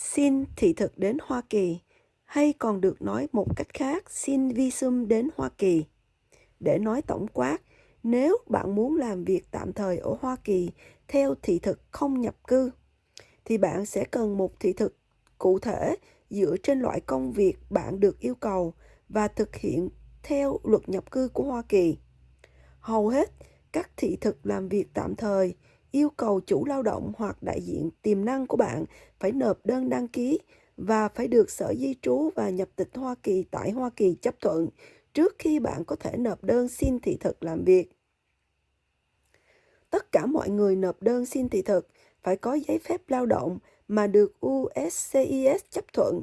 Xin thị thực đến Hoa Kỳ, hay còn được nói một cách khác, xin visum đến Hoa Kỳ. Để nói tổng quát, nếu bạn muốn làm việc tạm thời ở Hoa Kỳ theo thị thực không nhập cư, thì bạn sẽ cần một thị thực cụ thể dựa trên loại công việc bạn được yêu cầu và thực hiện theo luật nhập cư của Hoa Kỳ. Hầu hết các thị thực làm việc tạm thời yêu cầu chủ lao động hoặc đại diện tiềm năng của bạn phải nộp đơn đăng ký và phải được Sở Di trú và Nhập tịch Hoa Kỳ tại Hoa Kỳ chấp thuận trước khi bạn có thể nộp đơn xin thị thực làm việc. Tất cả mọi người nộp đơn xin thị thực phải có giấy phép lao động mà được USCIS chấp thuận.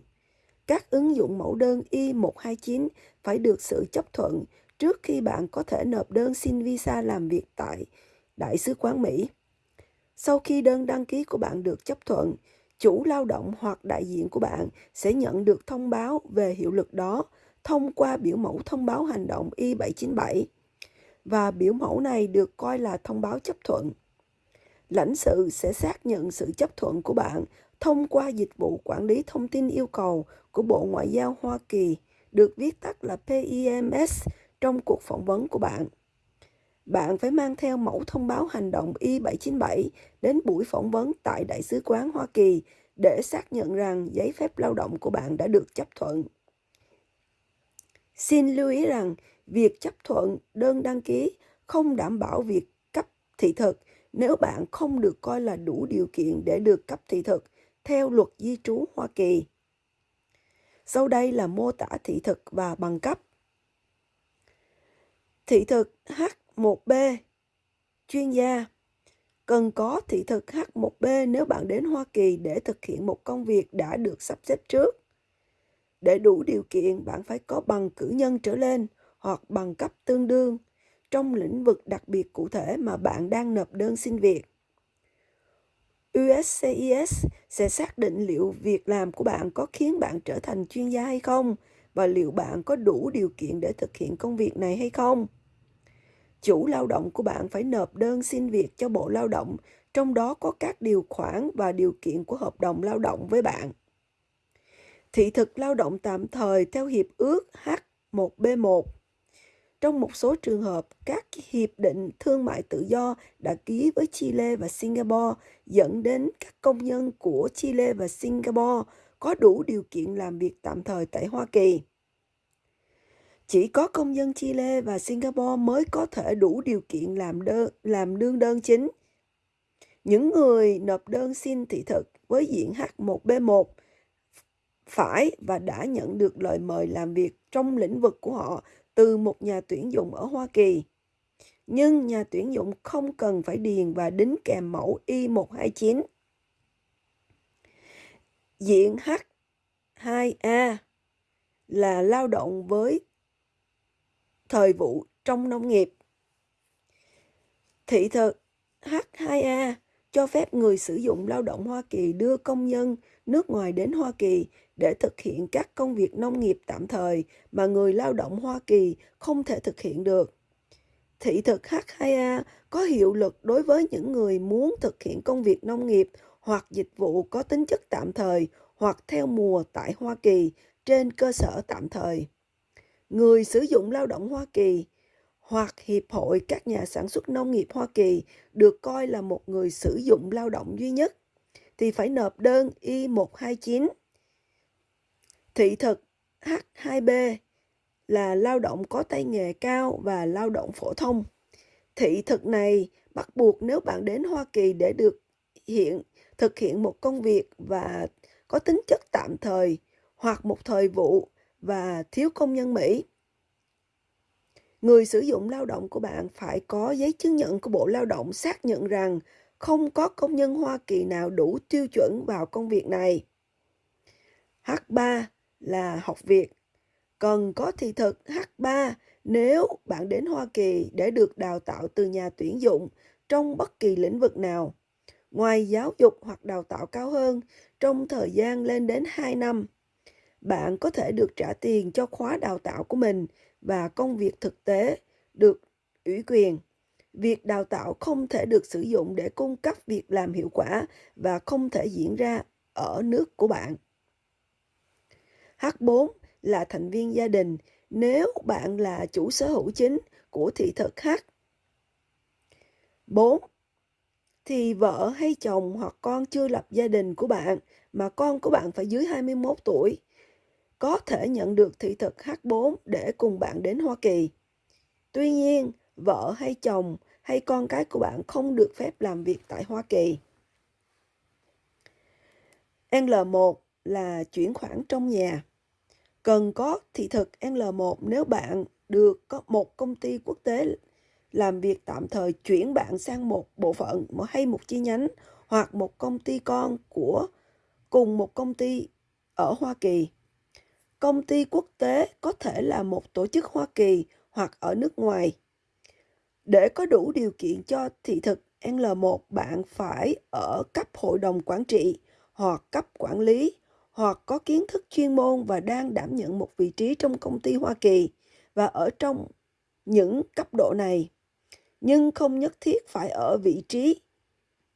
Các ứng dụng mẫu đơn I-129 phải được sự chấp thuận trước khi bạn có thể nộp đơn xin visa làm việc tại Đại sứ quán Mỹ. Sau khi đơn đăng ký của bạn được chấp thuận, chủ lao động hoặc đại diện của bạn sẽ nhận được thông báo về hiệu lực đó thông qua biểu mẫu thông báo hành động I-797 và biểu mẫu này được coi là thông báo chấp thuận. Lãnh sự sẽ xác nhận sự chấp thuận của bạn thông qua dịch vụ quản lý thông tin yêu cầu của Bộ Ngoại giao Hoa Kỳ, được viết tắt là PIMS trong cuộc phỏng vấn của bạn. Bạn phải mang theo mẫu thông báo hành động I-797 đến buổi phỏng vấn tại Đại sứ quán Hoa Kỳ để xác nhận rằng giấy phép lao động của bạn đã được chấp thuận. Xin lưu ý rằng, việc chấp thuận đơn đăng ký không đảm bảo việc cấp thị thực nếu bạn không được coi là đủ điều kiện để được cấp thị thực theo luật di trú Hoa Kỳ. Sau đây là mô tả thị thực và bằng cấp. Thị thực h H1B Chuyên gia Cần có thị thực H1B nếu bạn đến Hoa Kỳ để thực hiện một công việc đã được sắp xếp trước. Để đủ điều kiện, bạn phải có bằng cử nhân trở lên hoặc bằng cấp tương đương trong lĩnh vực đặc biệt cụ thể mà bạn đang nộp đơn xin việc. USCIS sẽ xác định liệu việc làm của bạn có khiến bạn trở thành chuyên gia hay không và liệu bạn có đủ điều kiện để thực hiện công việc này hay không. Chủ lao động của bạn phải nộp đơn xin việc cho Bộ Lao động, trong đó có các điều khoản và điều kiện của hợp đồng lao động với bạn. Thị thực lao động tạm thời theo Hiệp ước H1B1 trong một số trường hợp, các hiệp định thương mại tự do đã ký với Chile và Singapore dẫn đến các công nhân của Chile và Singapore có đủ điều kiện làm việc tạm thời tại Hoa Kỳ. Chỉ có công dân Chile và Singapore mới có thể đủ điều kiện làm đơn làm đương đơn chính. Những người nộp đơn xin thị thực với diện H1B1 phải và đã nhận được lời mời làm việc trong lĩnh vực của họ từ một nhà tuyển dụng ở Hoa Kỳ. Nhưng nhà tuyển dụng không cần phải điền và đính kèm mẫu I-129. Diện H2A là lao động với thời vụ trong nông nghiệp. Thị thực H2A cho phép người sử dụng lao động Hoa Kỳ đưa công nhân nước ngoài đến Hoa Kỳ để thực hiện các công việc nông nghiệp tạm thời mà người lao động Hoa Kỳ không thể thực hiện được. Thị thực H2A có hiệu lực đối với những người muốn thực hiện công việc nông nghiệp hoặc dịch vụ có tính chất tạm thời hoặc theo mùa tại Hoa Kỳ trên cơ sở tạm thời. Người sử dụng lao động Hoa Kỳ hoặc Hiệp hội các nhà sản xuất nông nghiệp Hoa Kỳ được coi là một người sử dụng lao động duy nhất, thì phải nộp đơn I-129. Thị thực H2B là lao động có tay nghề cao và lao động phổ thông. Thị thực này bắt buộc nếu bạn đến Hoa Kỳ để được hiện, thực hiện một công việc và có tính chất tạm thời hoặc một thời vụ và thiếu công nhân Mỹ. Người sử dụng lao động của bạn phải có giấy chứng nhận của Bộ Lao động xác nhận rằng không có công nhân Hoa Kỳ nào đủ tiêu chuẩn vào công việc này. H3 là học việc. Cần có thị thực H3 nếu bạn đến Hoa Kỳ để được đào tạo từ nhà tuyển dụng trong bất kỳ lĩnh vực nào. Ngoài giáo dục hoặc đào tạo cao hơn trong thời gian lên đến 2 năm, bạn có thể được trả tiền cho khóa đào tạo của mình và công việc thực tế được ủy quyền. Việc đào tạo không thể được sử dụng để cung cấp việc làm hiệu quả và không thể diễn ra ở nước của bạn. H4 là thành viên gia đình nếu bạn là chủ sở hữu chính của thị thực H. 4. Thì vợ hay chồng hoặc con chưa lập gia đình của bạn, mà con của bạn phải dưới 21 tuổi có thể nhận được thị thực H4 để cùng bạn đến Hoa Kỳ. Tuy nhiên, vợ hay chồng hay con cái của bạn không được phép làm việc tại Hoa Kỳ. L1 là chuyển khoản trong nhà. Cần có thị thực L1 nếu bạn được có một công ty quốc tế làm việc tạm thời chuyển bạn sang một bộ phận hay một chi nhánh hoặc một công ty con của cùng một công ty ở Hoa Kỳ. Công ty quốc tế có thể là một tổ chức Hoa Kỳ hoặc ở nước ngoài. Để có đủ điều kiện cho thị thực L1, bạn phải ở cấp hội đồng quản trị hoặc cấp quản lý hoặc có kiến thức chuyên môn và đang đảm nhận một vị trí trong công ty Hoa Kỳ và ở trong những cấp độ này, nhưng không nhất thiết phải ở vị trí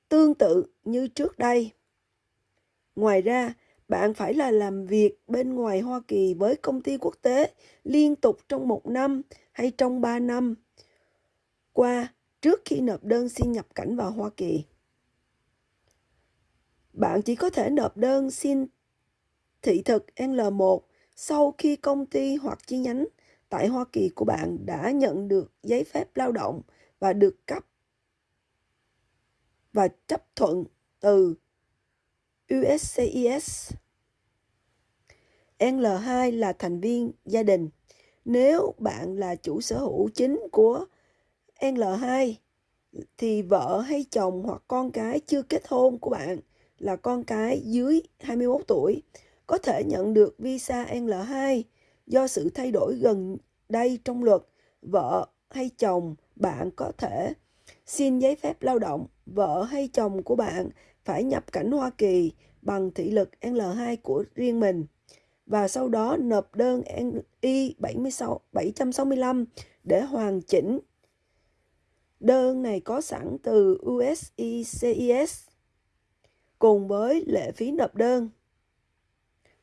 tương tự như trước đây. Ngoài ra, bạn phải là làm việc bên ngoài Hoa Kỳ với công ty quốc tế liên tục trong một năm hay trong ba năm qua, trước khi nộp đơn xin nhập cảnh vào Hoa Kỳ. Bạn chỉ có thể nộp đơn xin thị thực L1 sau khi công ty hoặc chi nhánh tại Hoa Kỳ của bạn đã nhận được giấy phép lao động và được cấp và chấp thuận từ USCIS. L2 là thành viên gia đình. Nếu bạn là chủ sở hữu chính của L2 thì vợ hay chồng hoặc con cái chưa kết hôn của bạn là con cái dưới 21 tuổi, có thể nhận được visa L2 do sự thay đổi gần đây trong luật vợ hay chồng bạn có thể xin giấy phép lao động, vợ hay chồng của bạn phải nhập cảnh Hoa Kỳ bằng thị lực L2 của riêng mình và sau đó nộp đơn I 76, 765 để hoàn chỉnh. Đơn này có sẵn từ USCIS cùng với lệ phí nộp đơn.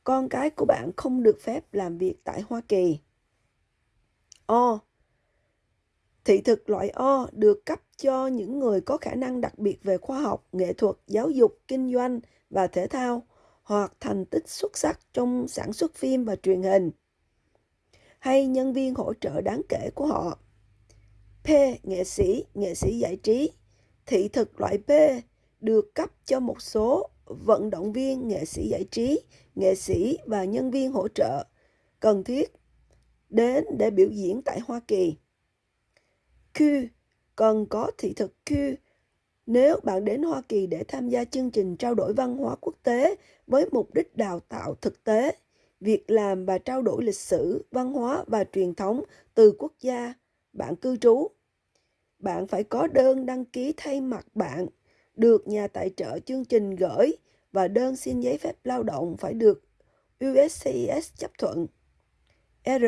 Con cái của bạn không được phép làm việc tại Hoa Kỳ. O. Thị thực loại O được cấp cho những người có khả năng đặc biệt về khoa học, nghệ thuật, giáo dục, kinh doanh và thể thao hoặc thành tích xuất sắc trong sản xuất phim và truyền hình hay nhân viên hỗ trợ đáng kể của họ. P. Nghệ sĩ, nghệ sĩ giải trí. Thị thực loại P được cấp cho một số vận động viên, nghệ sĩ giải trí, nghệ sĩ và nhân viên hỗ trợ cần thiết đến để biểu diễn tại Hoa Kỳ. Q cần có thị thực Q nếu bạn đến Hoa Kỳ để tham gia chương trình trao đổi văn hóa quốc tế với mục đích đào tạo thực tế, việc làm và trao đổi lịch sử, văn hóa và truyền thống từ quốc gia bạn cư trú, bạn phải có đơn đăng ký thay mặt bạn được nhà tài trợ chương trình gửi và đơn xin giấy phép lao động phải được USCIS chấp thuận. R.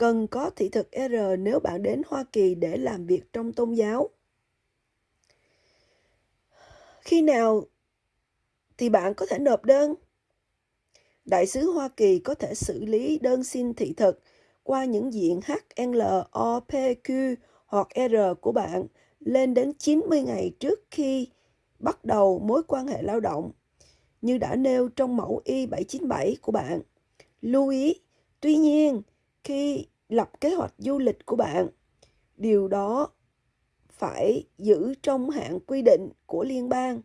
Cần có thị thực R nếu bạn đến Hoa Kỳ để làm việc trong tôn giáo. Khi nào thì bạn có thể nộp đơn? Đại sứ Hoa Kỳ có thể xử lý đơn xin thị thực qua những diện HLOPQ hoặc R của bạn lên đến 90 ngày trước khi bắt đầu mối quan hệ lao động, như đã nêu trong mẫu Y797 của bạn. Lưu ý, tuy nhiên, khi lập kế hoạch du lịch của bạn, điều đó phải giữ trong hạn quy định của liên bang.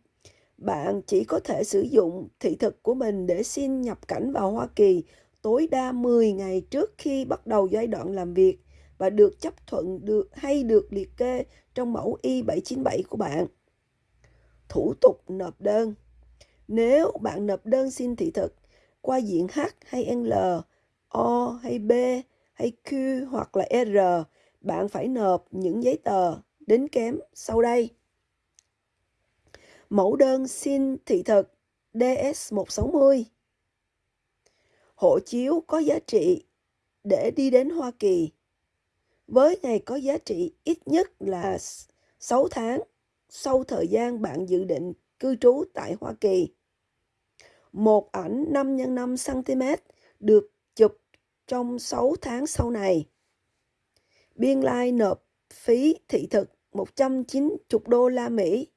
Bạn chỉ có thể sử dụng thị thực của mình để xin nhập cảnh vào Hoa Kỳ tối đa 10 ngày trước khi bắt đầu giai đoạn làm việc và được chấp thuận được hay được liệt kê trong mẫu Y797 của bạn. Thủ tục nộp đơn Nếu bạn nộp đơn xin thị thực qua diện H hay L, O hay B hay Q hoặc là R, bạn phải nộp những giấy tờ đính kém sau đây. Mẫu đơn xin thị thực DS160 Hộ chiếu có giá trị để đi đến Hoa Kỳ với ngày có giá trị ít nhất là 6 tháng sau thời gian bạn dự định cư trú tại Hoa Kỳ. một ảnh 5 x 5 cm được trong 6 tháng sau này. Biên lai nộp phí thị thực 190 đô la Mỹ.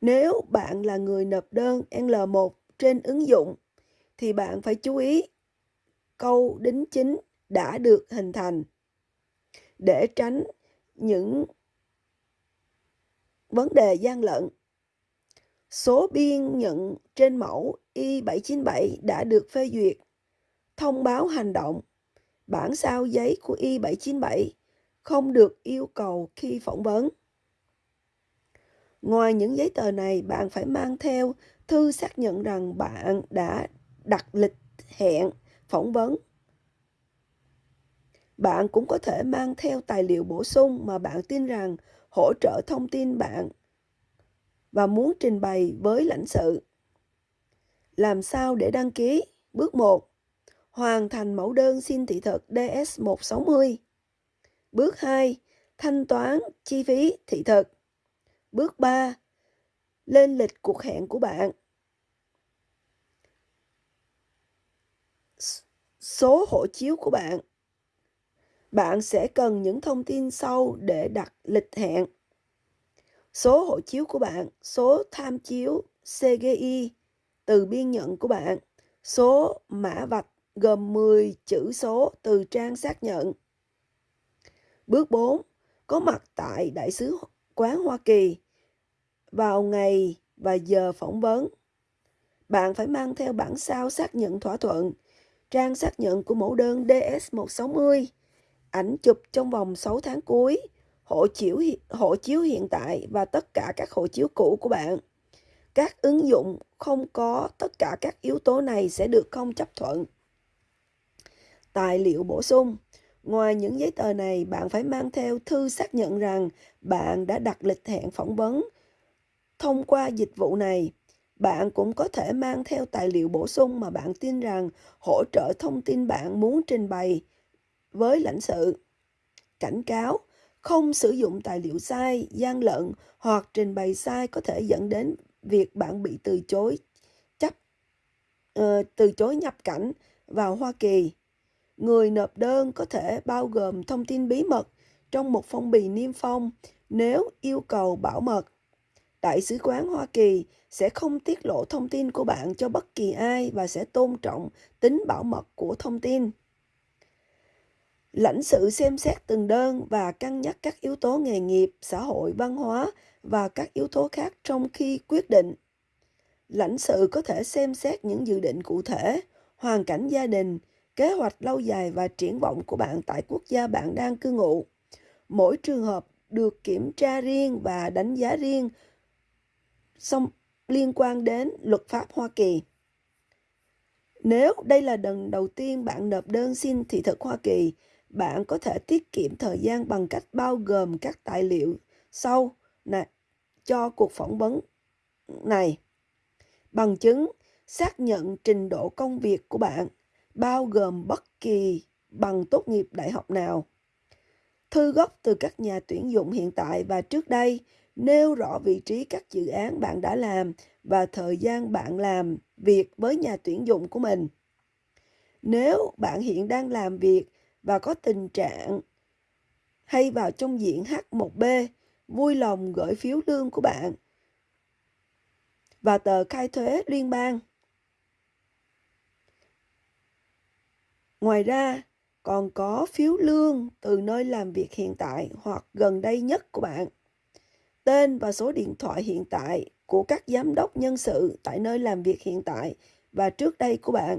Nếu bạn là người nộp đơn L1 trên ứng dụng, thì bạn phải chú ý câu đính chính đã được hình thành để tránh những vấn đề gian lận. Số biên nhận trên mẫu Y797 đã được phê duyệt. Thông báo hành động. Bản sao giấy của Y797 không được yêu cầu khi phỏng vấn. Ngoài những giấy tờ này, bạn phải mang theo thư xác nhận rằng bạn đã đặt lịch hẹn phỏng vấn. Bạn cũng có thể mang theo tài liệu bổ sung mà bạn tin rằng hỗ trợ thông tin bạn và muốn trình bày với lãnh sự. Làm sao để đăng ký? Bước 1. Hoàn thành mẫu đơn xin thị thực DS160. Bước 2. Thanh toán chi phí thị thực. Bước 3. Lên lịch cuộc hẹn của bạn. Số hộ chiếu của bạn. Bạn sẽ cần những thông tin sau để đặt lịch hẹn. Số hộ chiếu của bạn, số tham chiếu CGI từ biên nhận của bạn, số mã vạch gồm 10 chữ số từ trang xác nhận. Bước 4. Có mặt tại Đại sứ quán Hoa Kỳ vào ngày và giờ phỏng vấn. Bạn phải mang theo bản sao xác nhận thỏa thuận, trang xác nhận của mẫu đơn DS160, ảnh chụp trong vòng 6 tháng cuối, hộ chiếu, hộ chiếu hiện tại và tất cả các hộ chiếu cũ của bạn. Các ứng dụng không có tất cả các yếu tố này sẽ được không chấp thuận. Tài liệu bổ sung Ngoài những giấy tờ này, bạn phải mang theo thư xác nhận rằng bạn đã đặt lịch hẹn phỏng vấn. Thông qua dịch vụ này, bạn cũng có thể mang theo tài liệu bổ sung mà bạn tin rằng hỗ trợ thông tin bạn muốn trình bày với lãnh sự. Cảnh cáo, không sử dụng tài liệu sai, gian lận hoặc trình bày sai có thể dẫn đến việc bạn bị từ chối chấp uh, từ chối nhập cảnh vào Hoa Kỳ. Người nộp đơn có thể bao gồm thông tin bí mật trong một phong bì niêm phong nếu yêu cầu bảo mật. Đại sứ quán Hoa Kỳ sẽ không tiết lộ thông tin của bạn cho bất kỳ ai và sẽ tôn trọng tính bảo mật của thông tin. Lãnh sự xem xét từng đơn và cân nhắc các yếu tố nghề nghiệp, xã hội, văn hóa và các yếu tố khác trong khi quyết định. Lãnh sự có thể xem xét những dự định cụ thể, hoàn cảnh gia đình, kế hoạch lâu dài và triển vọng của bạn tại quốc gia bạn đang cư ngụ. Mỗi trường hợp được kiểm tra riêng và đánh giá riêng song liên quan đến luật pháp Hoa Kỳ. Nếu đây là lần đầu tiên bạn nộp đơn xin thị thực Hoa Kỳ, bạn có thể tiết kiệm thời gian bằng cách bao gồm các tài liệu sau này cho cuộc phỏng vấn này. Bằng chứng, xác nhận trình độ công việc của bạn, bao gồm bất kỳ bằng tốt nghiệp đại học nào. Thư gốc từ các nhà tuyển dụng hiện tại và trước đây nêu rõ vị trí các dự án bạn đã làm và thời gian bạn làm việc với nhà tuyển dụng của mình. Nếu bạn hiện đang làm việc và có tình trạng hay vào trong diện H1B, vui lòng gửi phiếu lương của bạn và tờ khai thuế liên bang. Ngoài ra, còn có phiếu lương từ nơi làm việc hiện tại hoặc gần đây nhất của bạn. Tên và số điện thoại hiện tại của các giám đốc nhân sự tại nơi làm việc hiện tại và trước đây của bạn.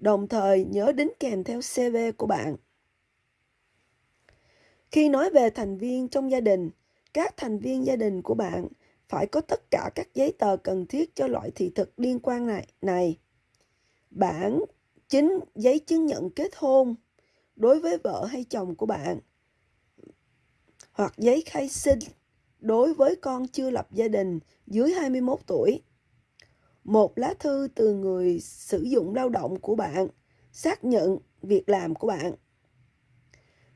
Đồng thời nhớ đính kèm theo CV của bạn. Khi nói về thành viên trong gia đình, các thành viên gia đình của bạn phải có tất cả các giấy tờ cần thiết cho loại thị thực liên quan này. này. Bản chính giấy chứng nhận kết hôn đối với vợ hay chồng của bạn hoặc giấy khai sinh đối với con chưa lập gia đình dưới 21 tuổi. Một lá thư từ người sử dụng lao động của bạn, xác nhận việc làm của bạn.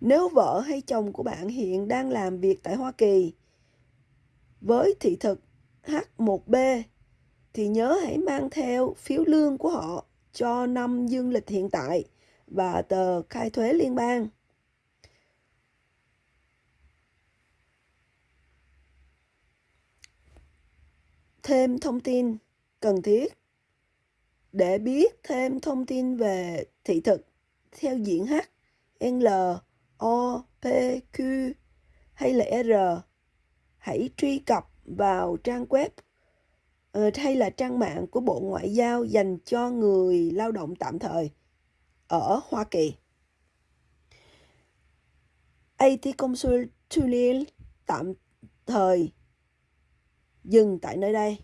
Nếu vợ hay chồng của bạn hiện đang làm việc tại Hoa Kỳ, với thị thực H1B thì nhớ hãy mang theo phiếu lương của họ cho năm dương lịch hiện tại và tờ khai thuế liên bang. Thêm thông tin cần thiết để biết thêm thông tin về thị thực theo diện H, L, O, P, Q hay là R, hãy truy cập vào trang web uh, hay là trang mạng của Bộ Ngoại giao dành cho người lao động tạm thời ở Hoa Kỳ. AT Consul tạm thời dừng tại nơi đây.